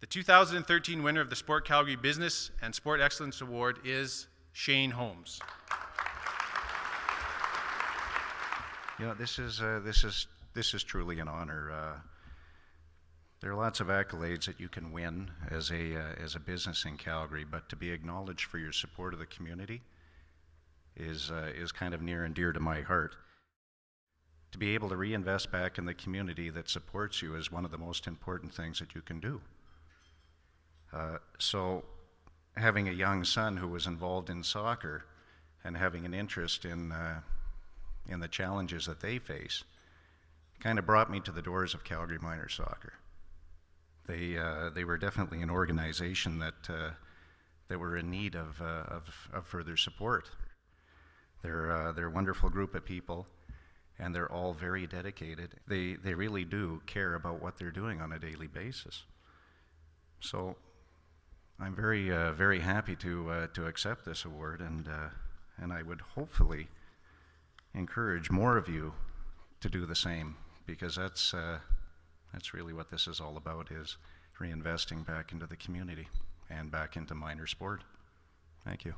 The 2013 winner of the Sport Calgary Business and Sport Excellence Award is Shane Holmes. You know, this is, uh, this is, this is truly an honor. Uh, there are lots of accolades that you can win as a, uh, as a business in Calgary, but to be acknowledged for your support of the community is, uh, is kind of near and dear to my heart. To be able to reinvest back in the community that supports you is one of the most important things that you can do. Uh, so, having a young son who was involved in soccer and having an interest in, uh, in the challenges that they face kind of brought me to the doors of Calgary Minor Soccer. They, uh, they were definitely an organization that, uh, that were in need of, uh, of, of further support. They're, they're a wonderful group of people, and they're all very dedicated. They, they really do care about what they're doing on a daily basis. So I'm very, uh, very happy to, uh, to accept this award, and, uh, and I would hopefully encourage more of you to do the same, because that's, uh, that's really what this is all about, is reinvesting back into the community and back into minor sport. Thank you.